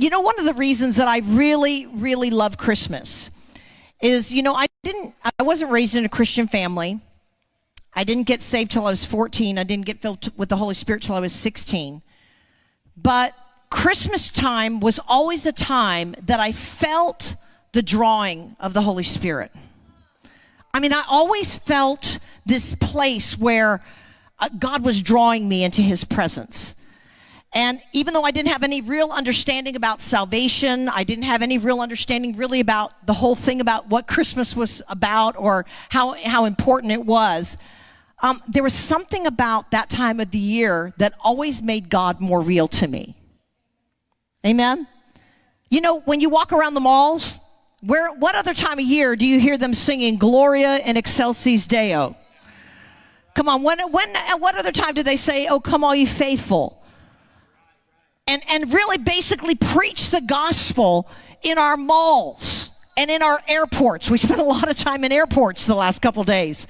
you know, one of the reasons that I really, really love Christmas is, you know, I didn't, I wasn't raised in a Christian family. I didn't get saved till I was 14. I didn't get filled with the Holy Spirit till I was 16. But Christmas time was always a time that I felt the drawing of the Holy Spirit. I mean, I always felt this place where uh, God was drawing me into his presence. And even though I didn't have any real understanding about salvation, I didn't have any real understanding really about the whole thing about what Christmas was about or how, how important it was. Um, there was something about that time of the year that always made God more real to me. Amen? You know, when you walk around the malls, where, what other time of year do you hear them singing Gloria in Excelsis Deo? Come on, when, when, what other time do they say, Oh, come all you faithful? And, and really basically preach the gospel in our malls and in our airports. We spent a lot of time in airports the last couple days.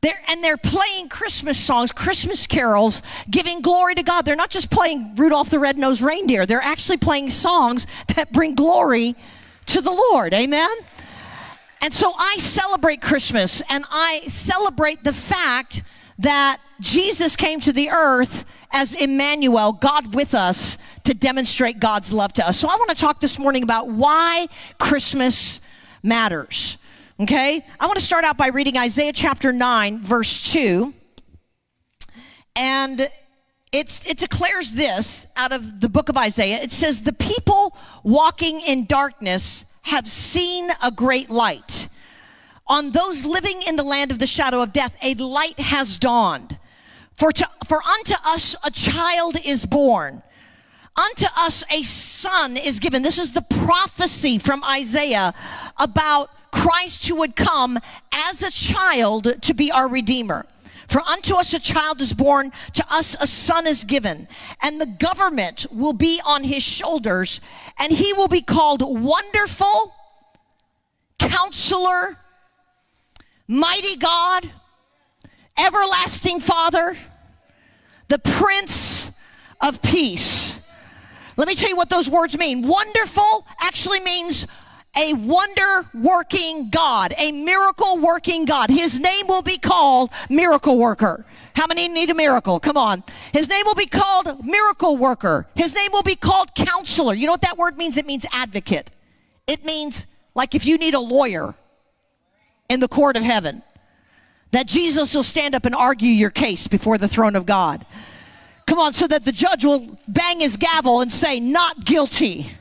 They're, and they're playing Christmas songs, Christmas carols, giving glory to God. They're not just playing Rudolph the Red-Nosed Reindeer. They're actually playing songs that bring glory to the Lord. Amen? And so I celebrate Christmas and I celebrate the fact that Jesus came to the earth as Emmanuel, God with us, to demonstrate God's love to us. So I want to talk this morning about why Christmas matters. Okay? I want to start out by reading Isaiah chapter 9, verse 2. And it's, it declares this out of the book of Isaiah. It says, The people walking in darkness have seen a great light. On those living in the land of the shadow of death, a light has dawned. For, to, for unto us a child is born. Unto us a son is given. This is the prophecy from Isaiah about Christ who would come as a child to be our Redeemer. For unto us a child is born, to us a son is given, and the government will be on his shoulders, and he will be called Wonderful, Counselor, Mighty God, everlasting Father, the Prince of Peace. Let me tell you what those words mean. Wonderful actually means a wonder working God, a miracle working God. His name will be called Miracle Worker. How many need a miracle? Come on. His name will be called Miracle Worker. His name will be called Counselor. You know what that word means? It means advocate. It means like if you need a lawyer in the court of heaven that Jesus will stand up and argue your case before the throne of God. Come on, so that the judge will bang his gavel and say, not guilty,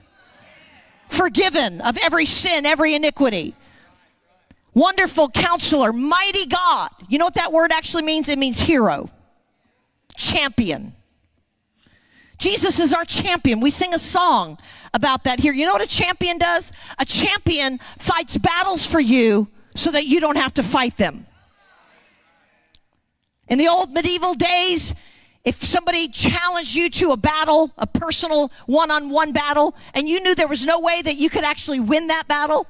forgiven of every sin, every iniquity. Wonderful counselor, mighty God. You know what that word actually means? It means hero, champion. Jesus is our champion. We sing a song about that here. You know what a champion does? A champion fights battles for you so that you don't have to fight them. In the old medieval days, if somebody challenged you to a battle, a personal one on one battle, and you knew there was no way that you could actually win that battle,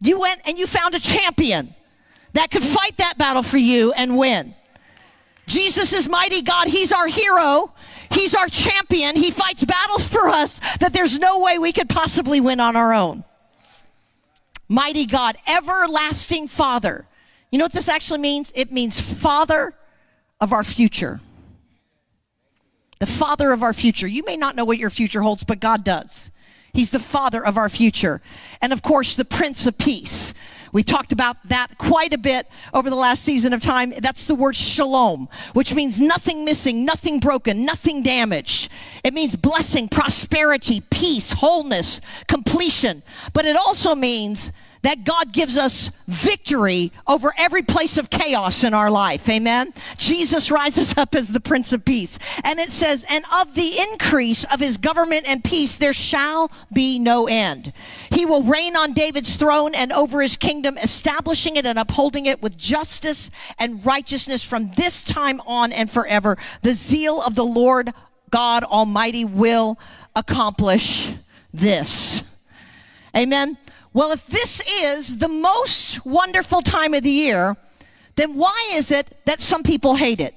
you went and you found a champion that could fight that battle for you and win. Jesus is mighty God. He's our hero. He's our champion. He fights battles for us that there's no way we could possibly win on our own. Mighty God, everlasting Father. You know what this actually means? It means Father of our future. The Father of our future. You may not know what your future holds, but God does. He's the Father of our future. And of course, the Prince of Peace. We talked about that quite a bit over the last season of time. That's the word shalom, which means nothing missing, nothing broken, nothing damaged. It means blessing, prosperity, peace, wholeness, completion. But it also means that God gives us victory over every place of chaos in our life. Amen. Jesus rises up as the Prince of Peace. And it says, and of the increase of his government and peace, there shall be no end. He will reign on David's throne and over his kingdom, establishing it and upholding it with justice and righteousness from this time on and forever. The zeal of the Lord God Almighty will accomplish this. Amen. Well, if this is the most wonderful time of the year, then why is it that some people hate it?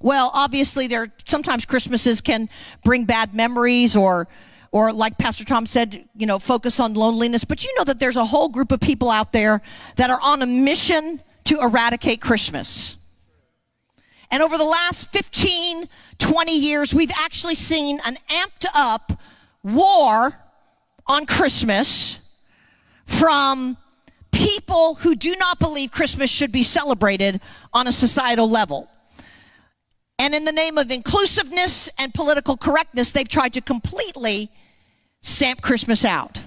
Well, obviously, there sometimes Christmases can bring bad memories, or, or like Pastor Tom said, you know, focus on loneliness. But you know that there's a whole group of people out there that are on a mission to eradicate Christmas. And over the last 15, 20 years, we've actually seen an amped up war on Christmas from people who do not believe Christmas should be celebrated on a societal level. And in the name of inclusiveness and political correctness, they've tried to completely stamp Christmas out.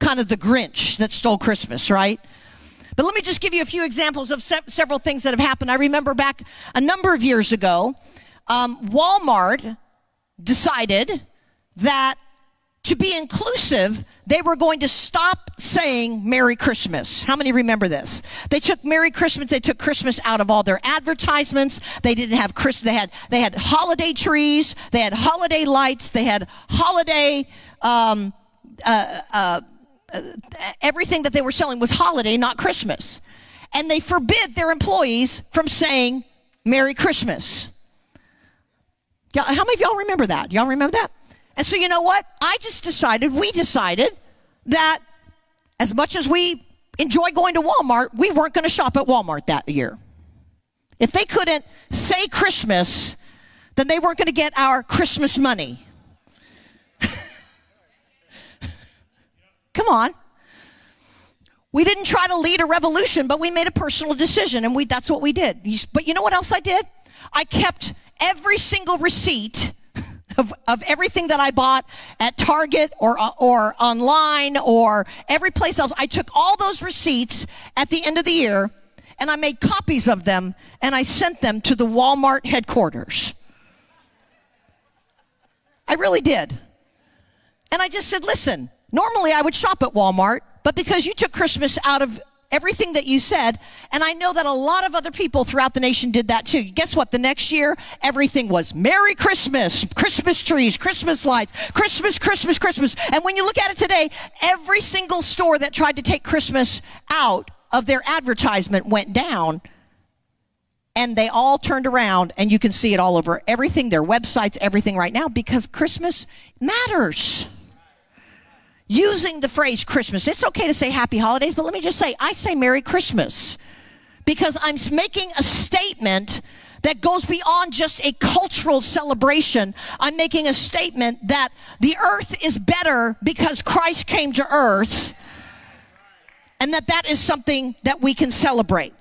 Kind of the Grinch that stole Christmas, right? But let me just give you a few examples of se- several things that have happened. I remember back a number of years ago, um, Walmart decided that to be inclusive, they were going to stop saying Merry Christmas. How many remember this? They took Merry Christmas, they took Christmas out of all their advertisements. They didn't have Christmas, they had, they had holiday trees, they had holiday lights, they had holiday, um, uh, uh, uh, everything that they were selling was holiday, not Christmas. And they forbid their employees from saying Merry Christmas. How many of y'all remember that? Y'all remember that? And so, you know what? I just decided, we decided that as much as we enjoy going to Walmart, we weren't going to shop at Walmart that year. If they couldn't say Christmas, then they weren't going to get our Christmas money. Come on. We didn't try to lead a revolution, but we made a personal decision, and we, that's what we did. But you know what else I did? I kept every single receipt of, of everything that I bought at Target or, uh, or online or every place else. I took all those receipts at the end of the year and I made copies of them and I sent them to the Walmart headquarters. I really did. And I just said, listen, normally I would shop at Walmart, but because you took Christmas out of everything that you said. And I know that a lot of other people throughout the nation did that too. Guess what? The next year, everything was Merry Christmas, Christmas trees, Christmas lights, Christmas, Christmas, Christmas. And when you look at it today, every single store that tried to take Christmas out of their advertisement went down and they all turned around and you can see it all over everything their websites everything right now because christmas matters using the phrase Christmas. It's okay to say happy holidays, but let me just say, I say Merry Christmas because I'm making a statement that goes beyond just a cultural celebration. I'm making a statement that the earth is better because Christ came to earth and that that is something that we can celebrate.